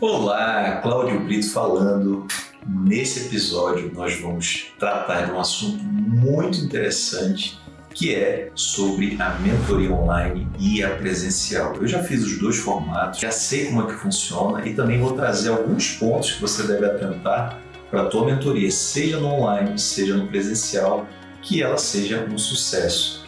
Olá, Cláudio Brito falando. Nesse episódio nós vamos tratar de um assunto muito interessante que é sobre a mentoria online e a presencial. Eu já fiz os dois formatos, já sei como é que funciona e também vou trazer alguns pontos que você deve atentar para a tua mentoria, seja no online, seja no presencial, que ela seja um sucesso.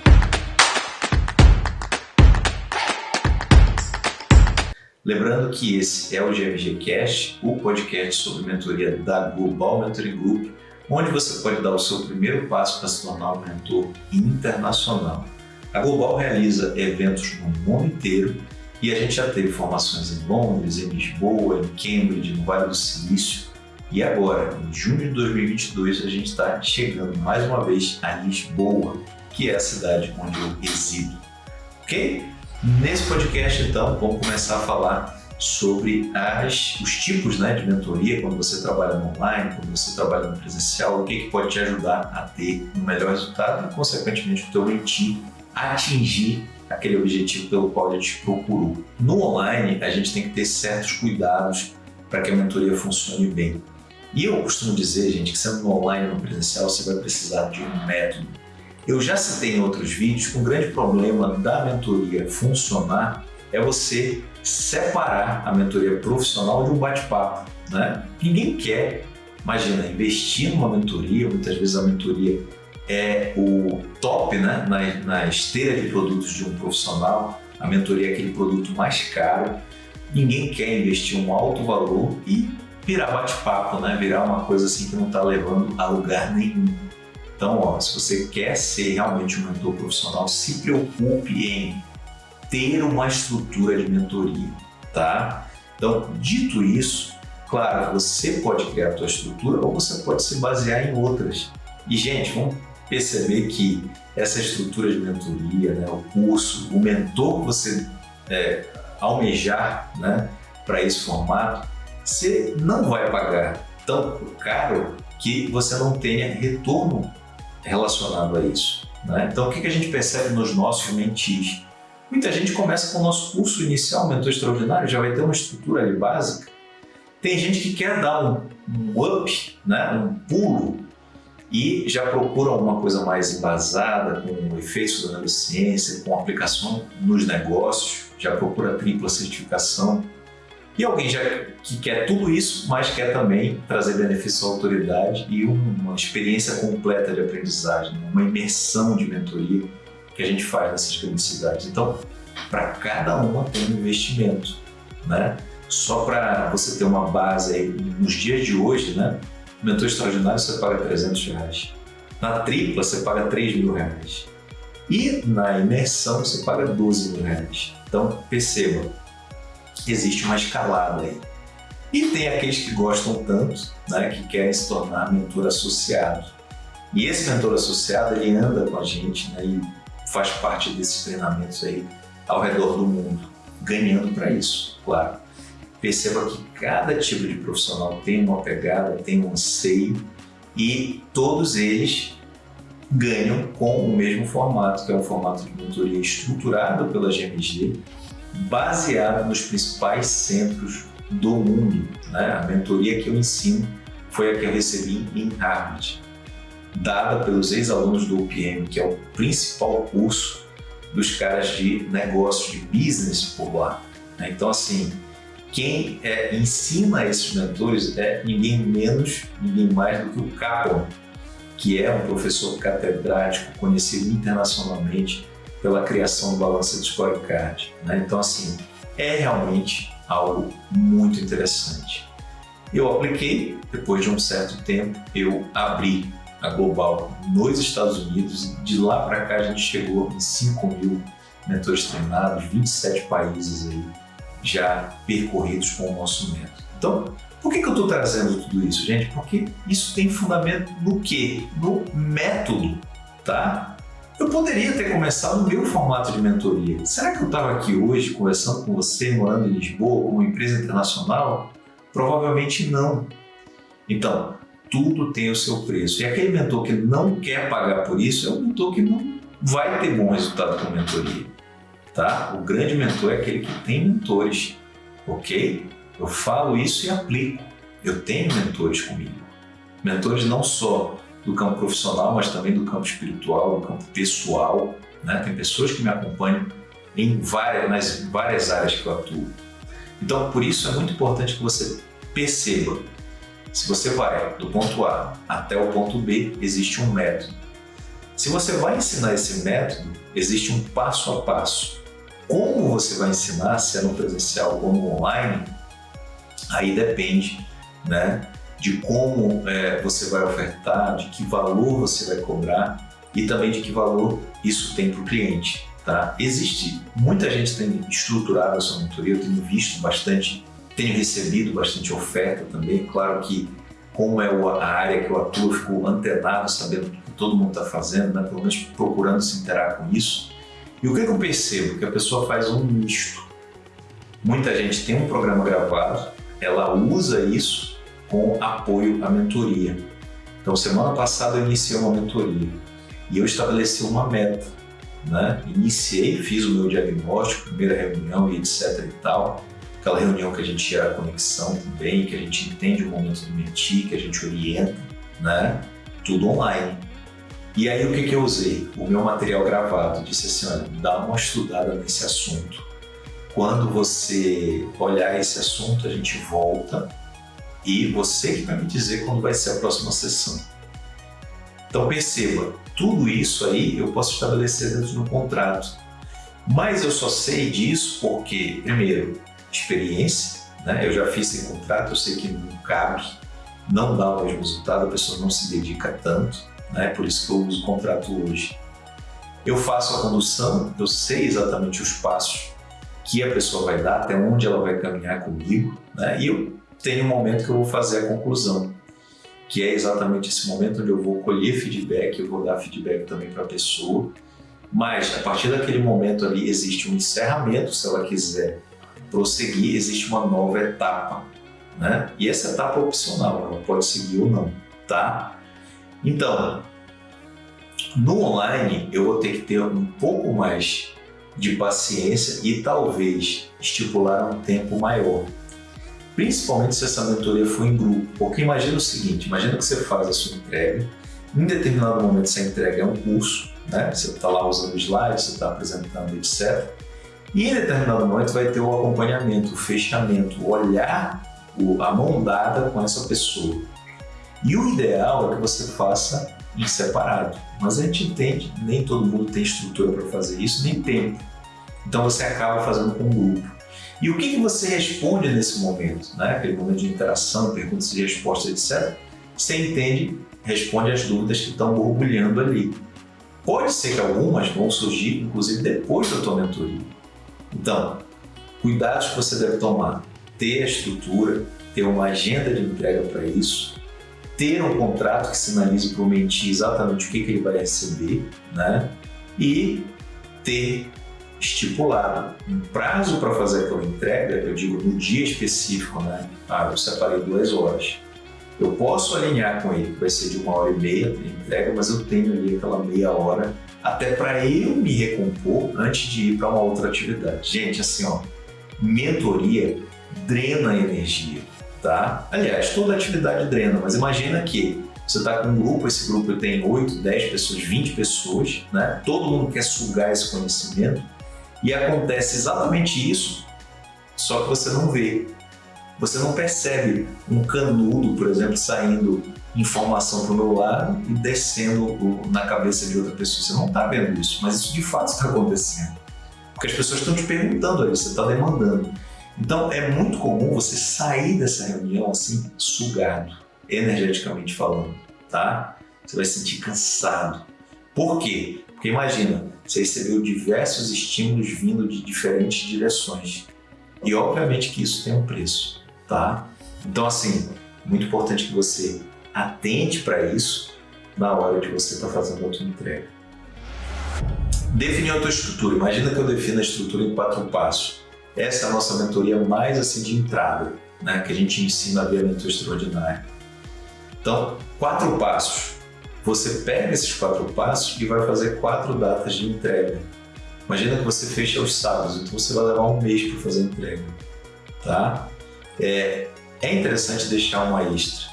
Lembrando que esse é o GMG Cast, o podcast sobre mentoria da Global Mentoring Group, onde você pode dar o seu primeiro passo para se tornar um mentor internacional. A Global realiza eventos no mundo inteiro e a gente já teve formações em Londres, em Lisboa, em Cambridge, no Vale do Silício. E agora, em junho de 2022, a gente está chegando mais uma vez a Lisboa, que é a cidade onde eu resido. Ok? Nesse podcast, então, vamos começar a falar sobre as, os tipos né, de mentoria, quando você trabalha no online, quando você trabalha no presencial, o que, que pode te ajudar a ter um melhor resultado e, consequentemente, o teu objetivo atingir aquele objetivo pelo qual ele te procurou. No online, a gente tem que ter certos cuidados para que a mentoria funcione bem. E eu costumo dizer, gente, que sendo no online ou no presencial, você vai precisar de um método eu já citei em outros vídeos que um grande problema da mentoria funcionar é você separar a mentoria profissional de um bate-papo. Né? Ninguém quer, imagina, investir numa mentoria, muitas vezes a mentoria é o top né? na, na esteira de produtos de um profissional, a mentoria é aquele produto mais caro, ninguém quer investir um alto valor e virar bate-papo, né? virar uma coisa assim que não está levando a lugar nenhum. Então, ó, se você quer ser realmente um mentor profissional, se preocupe em ter uma estrutura de mentoria, tá? Então, dito isso, claro, você pode criar a sua estrutura ou você pode se basear em outras. E, gente, vamos perceber que essa estrutura de mentoria, né, o curso, o mentor que você é, almejar né, para esse formato, você não vai pagar tão caro que você não tenha retorno relacionado a isso. Né? Então, o que a gente percebe nos nossos mentis? Muita gente começa com o nosso curso inicial, Mentor Extraordinário, já vai ter uma estrutura ali básica. Tem gente que quer dar um, um up, né? um pulo, e já procura alguma coisa mais embasada, com efeitos da neurociência, com aplicação nos negócios, já procura tripla certificação. E alguém já que quer tudo isso, mas quer também trazer benefício à autoridade e uma experiência completa de aprendizagem, uma imersão de mentoria que a gente faz nessas felicidades. Então, para cada uma tem um investimento, né? Só para você ter uma base aí, nos dias de hoje, né? mentor extraordinário você paga 300 reais. Na tripla você paga 3 mil reais. E na imersão você paga 12 mil reais. Então, perceba, existe uma escalada aí. E tem aqueles que gostam tanto, né, que querem se tornar mentor associado. E esse mentor associado, ele anda com a gente né, e faz parte desses treinamentos aí ao redor do mundo, ganhando para isso, claro. Perceba que cada tipo de profissional tem uma pegada, tem um anseio e todos eles ganham com o mesmo formato, que é um formato de mentoria estruturado pela GMG, baseada nos principais centros do mundo. Né? A mentoria que eu ensino foi a que eu recebi em Harvard, dada pelos ex-alunos do UPM, que é o principal curso dos caras de negócio, de business por lá. Né? Então, assim, quem é, ensina esses mentores é ninguém menos, ninguém mais do que o Kaplan, que é um professor catedrático conhecido internacionalmente pela criação do balanço de scorecard. Né? Então, assim, é realmente algo muito interessante. Eu apliquei, depois de um certo tempo, eu abri a Global nos Estados Unidos. De lá para cá, a gente chegou em 5 mil mentores treinados, 27 países aí já percorridos com o nosso método. Então, por que, que eu estou trazendo tudo isso, gente? Porque isso tem fundamento no quê? No método, tá? Eu poderia ter começado no meu formato de mentoria. Será que eu estava aqui hoje conversando com você, morando em Lisboa, com uma empresa internacional? Provavelmente não. Então, tudo tem o seu preço. E aquele mentor que não quer pagar por isso é um mentor que não vai ter bom resultado com mentoria. Tá? O grande mentor é aquele que tem mentores, ok? Eu falo isso e aplico. Eu tenho mentores comigo. Mentores não só do campo profissional, mas também do campo espiritual, do campo pessoal. Né? Tem pessoas que me acompanham em várias, nas várias áreas que eu atuo. Então, por isso é muito importante que você perceba. Se você vai do ponto A até o ponto B, existe um método. Se você vai ensinar esse método, existe um passo a passo. Como você vai ensinar, se é no presencial ou no online, aí depende né, de como é, você vai ofertar, de que valor você vai cobrar e também de que valor isso tem para o cliente. Tá? Existe, muita gente tem estruturado a sua mentoria, eu tenho visto bastante, tenho recebido bastante oferta também, claro que como é a área que eu atuo, eu fico antenado, sabendo o que todo mundo está fazendo, né? pelo menos procurando se interar com isso. E o que, eu percebo? Que a pessoa faz um misto. Muita gente tem um programa gravado, ela usa isso com apoio à mentoria. Então, semana passada eu iniciei uma mentoria e eu estabeleci uma meta. Né? Iniciei, fiz o meu diagnóstico, primeira reunião e etc e tal. Aquela reunião que a gente gera conexão também, que a gente entende o momento do mentir, que a gente orienta, né? Tudo online. E aí o que, que eu usei? O meu material gravado. Disse assim, olha, dá uma estudada nesse assunto. Quando você olhar esse assunto, a gente volta e você que vai me dizer quando vai ser a próxima sessão. Então perceba, tudo isso aí eu posso estabelecer dentro do contrato. Mas eu só sei disso porque, primeiro, experiência, né? eu já fiz esse contrato, eu sei que não cabe, não dá o mesmo resultado, a pessoa não se dedica tanto, né? por isso que eu uso o contrato hoje. Eu faço a condução, eu sei exatamente os passos que a pessoa vai dar, até onde ela vai caminhar comigo, né? e eu tenho um momento que eu vou fazer a conclusão que é exatamente esse momento onde eu vou colher feedback, eu vou dar feedback também para a pessoa, mas a partir daquele momento ali existe um encerramento, se ela quiser prosseguir, existe uma nova etapa, né? E essa etapa é opcional, ela pode seguir ou não, tá? Então, no online eu vou ter que ter um pouco mais de paciência e talvez estipular um tempo maior, principalmente se essa mentoria for em grupo. Porque imagina o seguinte, imagina que você faz a sua entrega, em determinado momento essa entrega é um curso, né? você está lá usando slides, você está apresentando, etc. E em determinado momento vai ter o acompanhamento, o fechamento, o olhar, a mão dada com essa pessoa. E o ideal é que você faça em separado. Mas a gente entende, nem todo mundo tem estrutura para fazer isso, nem tempo. Então você acaba fazendo com um grupo. E o que, que você responde nesse momento? Né? Aquele momento de interação, perguntas e respostas, etc. Você entende, responde as dúvidas que estão borbulhando ali. Pode ser que algumas vão surgir, inclusive, depois da tua mentoria. Então, cuidados que você deve tomar. Ter a estrutura, ter uma agenda de entrega para isso, ter um contrato que sinalize para o mentir exatamente o que, que ele vai receber, né? E ter estipulado um prazo para fazer aquela entrega, eu digo no dia específico, né? Ah, eu separei duas horas. Eu posso alinhar com ele, vai ser de uma hora e meia de entrega, mas eu tenho ali aquela meia hora até para eu me recompor antes de ir para uma outra atividade. Gente, assim, ó, mentoria drena energia, tá? Aliás, toda atividade drena, mas imagina que você está com um grupo, esse grupo tem 8, 10 pessoas, 20 pessoas, né? Todo mundo quer sugar esse conhecimento e acontece exatamente isso, só que você não vê. Você não percebe um canudo, por exemplo, saindo informação para o meu lado e descendo na cabeça de outra pessoa. Você não está vendo isso, mas isso de fato está acontecendo. Porque as pessoas estão te perguntando ali, você está demandando. Então é muito comum você sair dessa reunião assim, sugado, energeticamente falando, tá? Você vai se sentir cansado. Por quê? Porque imagina, você recebeu diversos estímulos vindo de diferentes direções. E obviamente que isso tem um preço, tá? Então assim, muito importante que você atente para isso na hora de você estar tá fazendo a tua entrega. Definir a tua estrutura. Imagina que eu defino a estrutura em quatro passos. Essa é a nossa mentoria mais assim de entrada, né? que a gente ensina a ver a mentoria extraordinária. Então, quatro passos. Você pega esses quatro passos e vai fazer quatro datas de entrega. Imagina que você fecha os sábados, então você vai levar um mês para fazer a entrega. Tá? é, é interessante deixar uma extra.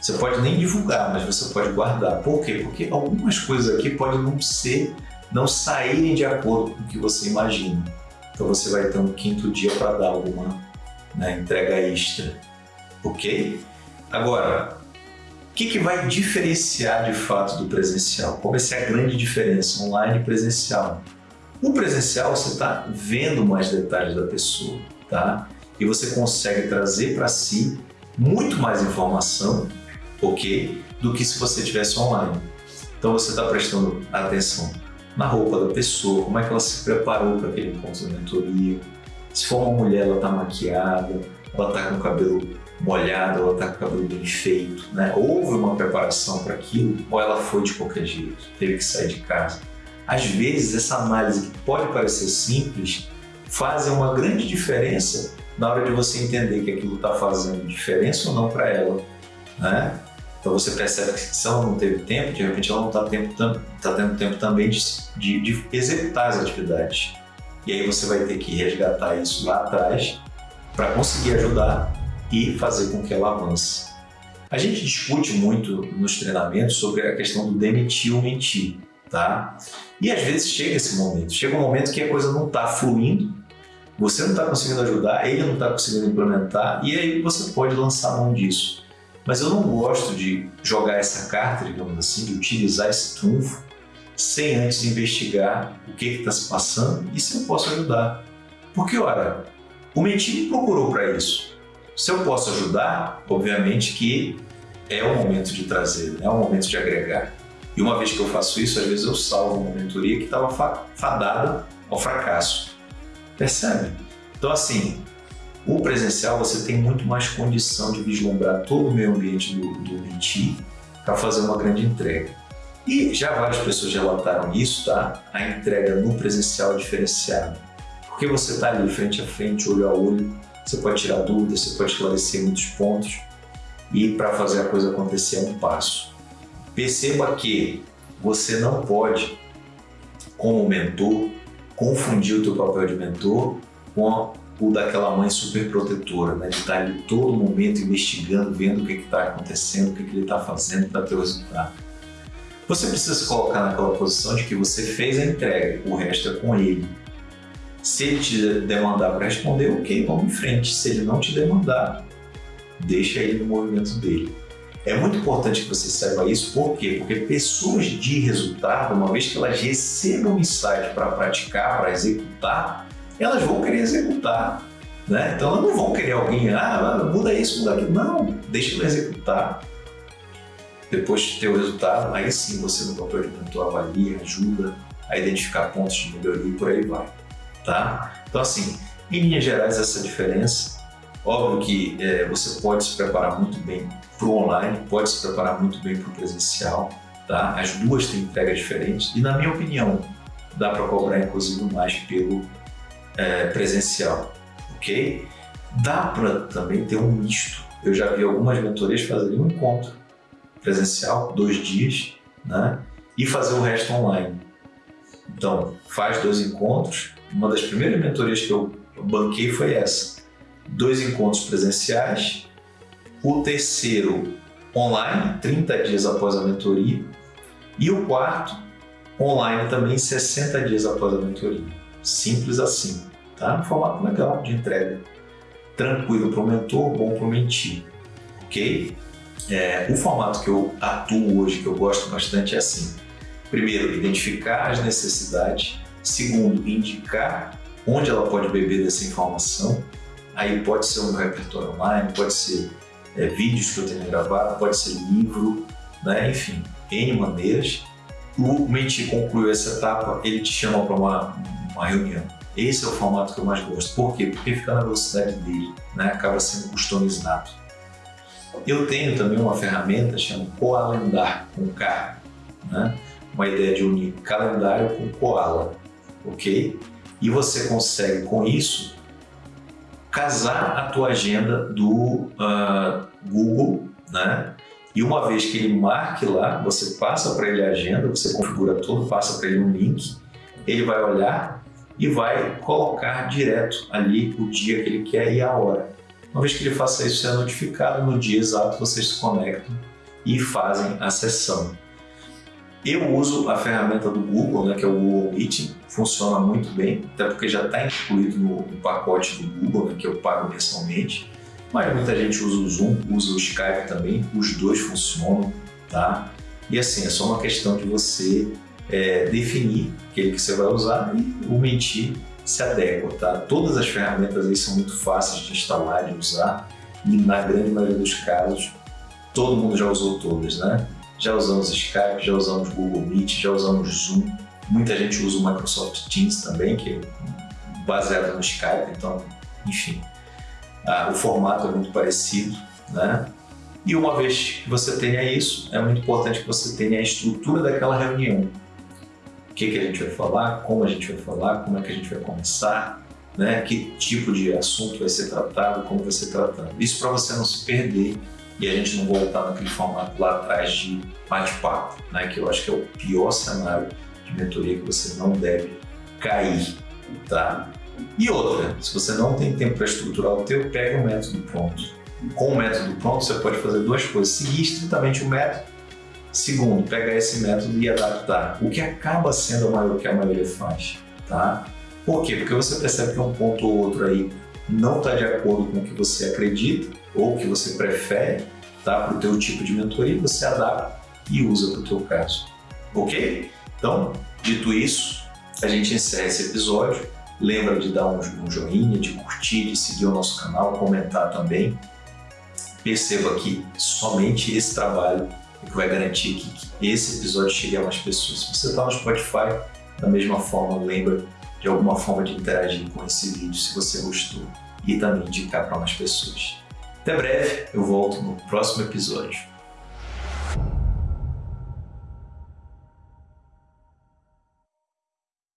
Você pode nem divulgar, mas você pode guardar. Por quê? Porque algumas coisas aqui podem não ser, não saírem de acordo com o que você imagina. Então você vai ter um quinto dia para dar alguma né, entrega extra. Ok? Agora, o que, que vai diferenciar de fato do presencial? Qual vai ser a grande diferença online e presencial? O presencial você está vendo mais detalhes da pessoa, tá? E você consegue trazer para si muito mais informação, ok? Do que se você tivesse online. Então você está prestando atenção na roupa da pessoa, como é que ela se preparou para aquele encontro de mentoria. Se for uma mulher, ela está maquiada, ela está com o cabelo molhada, ela está com o cabelo bem feito, né? Houve uma preparação para aquilo ou ela foi de qualquer jeito, teve que sair de casa. Às vezes, essa análise que pode parecer simples faz uma grande diferença na hora de você entender que aquilo está fazendo diferença ou não para ela, né? Então você percebe que se ela não teve tempo, de repente ela não está tá tendo tempo também de, de, de executar as atividades. E aí você vai ter que resgatar isso lá atrás para conseguir ajudar e fazer com que ela avance. A gente discute muito nos treinamentos sobre a questão do demitir ou mentir, tá? E às vezes chega esse momento, chega um momento que a coisa não está fluindo, você não está conseguindo ajudar, ele não está conseguindo implementar, e aí você pode lançar mão disso. Mas eu não gosto de jogar essa carta, digamos assim, de utilizar esse trunfo, sem antes investigar o que está se passando e se eu posso ajudar. Porque, ora, o mentir me procurou para isso. Se eu posso ajudar, obviamente que é o momento de trazer, é o momento de agregar. E uma vez que eu faço isso, às vezes eu salvo uma mentoria que estava fadada ao fracasso. Percebe? Então, assim, o presencial você tem muito mais condição de vislumbrar todo o meio ambiente do, do mentir para fazer uma grande entrega. E já várias pessoas relataram isso, tá? A entrega no presencial é diferenciada. Porque você está ali frente a frente, olho a olho, você pode tirar dúvidas, você pode esclarecer muitos pontos e para fazer a coisa acontecer é um passo. Perceba que você não pode, como mentor, confundir o teu papel de mentor com o daquela mãe super protetora, né? de estar ali todo momento investigando, vendo o que está acontecendo, o que, que ele está fazendo para ter o resultado. Você precisa se colocar naquela posição de que você fez a entrega, o resto é com ele. Se ele te demandar para responder, ok, vamos em frente. Se ele não te demandar, deixa ele no movimento dele. É muito importante que você saiba isso, por quê? Porque pessoas de resultado, uma vez que elas recebam insight para praticar, para executar, elas vão querer executar. Né? Então elas não vão querer alguém, ah, muda isso, muda aquilo. Não, deixa ele executar. Depois de ter o resultado, aí sim você no papel de mentor avalia, ajuda a identificar pontos de melhoria e por aí vai tá? Então, assim, em linhas gerais, essa diferença. Óbvio que é, você pode se preparar muito bem para o online, pode se preparar muito bem para o presencial, tá? As duas têm entregas diferentes e, na minha opinião, dá para cobrar, inclusive, mais pelo é, presencial, ok? Dá para também ter um misto. Eu já vi algumas mentorias fazerem um encontro presencial, dois dias, né? E fazer o resto online. Então, faz dois encontros, uma das primeiras mentorias que eu banquei foi essa. Dois encontros presenciais, o terceiro online, 30 dias após a mentoria, e o quarto online também, 60 dias após a mentoria. Simples assim, tá? Um formato legal de entrega. Tranquilo para o mentor, bom para o mentir, ok? É, o formato que eu atuo hoje, que eu gosto bastante, é assim. Primeiro, identificar as necessidades Segundo, indicar onde ela pode beber dessa informação. Aí pode ser um repertório online, pode ser é, vídeos que eu tenha gravado, pode ser livro, né? enfim, N maneiras. O Menti concluiu essa etapa, ele te chama para uma, uma reunião. Esse é o formato que eu mais gosto. Por quê? Porque fica na velocidade dele, né? acaba sendo customizado. Eu tenho também uma ferramenta chamada Coalendar, com K, né? uma ideia de unir calendário com Koala ok? E você consegue com isso casar a tua agenda do uh, Google, né? E uma vez que ele marque lá, você passa para ele a agenda, você configura tudo, passa para ele um link, ele vai olhar e vai colocar direto ali o dia que ele quer e a hora. Uma vez que ele faça isso, você é notificado, no dia exato vocês se conectam e fazem a sessão. Eu uso a ferramenta do Google, né, que é o Google Meeting, funciona muito bem, até porque já está incluído no, pacote do Google, né, que eu pago mensalmente. Mas muita gente usa o Zoom, usa o Skype também, os dois funcionam, tá? E assim, é só uma questão de você é, definir aquele que você vai usar e o se adequa, tá? Todas as ferramentas aí são muito fáceis de instalar, de usar e na grande maioria dos casos todo mundo já usou todas, né? Já usamos Skype, já usamos Google Meet, já usamos Zoom. Muita gente usa o Microsoft Teams também, que é baseado no Skype, então, enfim, ah, o formato é muito parecido, né? E uma vez que você tenha isso, é muito importante que você tenha a estrutura daquela reunião. Que, que a gente vai falar, como a gente vai falar, como é que a gente vai começar, né? que tipo de assunto vai ser tratado, como vai ser tratado. Isso para você não se perder e a gente não voltar naquele formato lá atrás de bate-papo, né? que eu acho que é o pior cenário de mentoria que você não deve cair. Tá? E outra, se você não tem tempo para estruturar o teu, pega o método pronto. Com o método pronto, você pode fazer duas coisas. Seguir estritamente o método. Segundo, pegar esse método e adaptar. O que acaba sendo o que a maioria faz. Tá? Por quê? Porque você percebe que um ponto ou outro aí não está de acordo com o que você acredita ou que você prefere tá? para o teu tipo de mentoria, você adapta e usa para o teu caso. Ok? Então, dito isso, a gente encerra esse episódio. Lembra de dar um, joinha, de curtir, de seguir o nosso canal, comentar também. Perceba que somente esse trabalho é que vai garantir que, que esse episódio chegue a mais pessoas. Se você está no Spotify, da mesma forma, lembra de alguma forma de interagir com esse vídeo se você gostou e também indicar para mais pessoas. Até breve, eu volto no próximo episódio.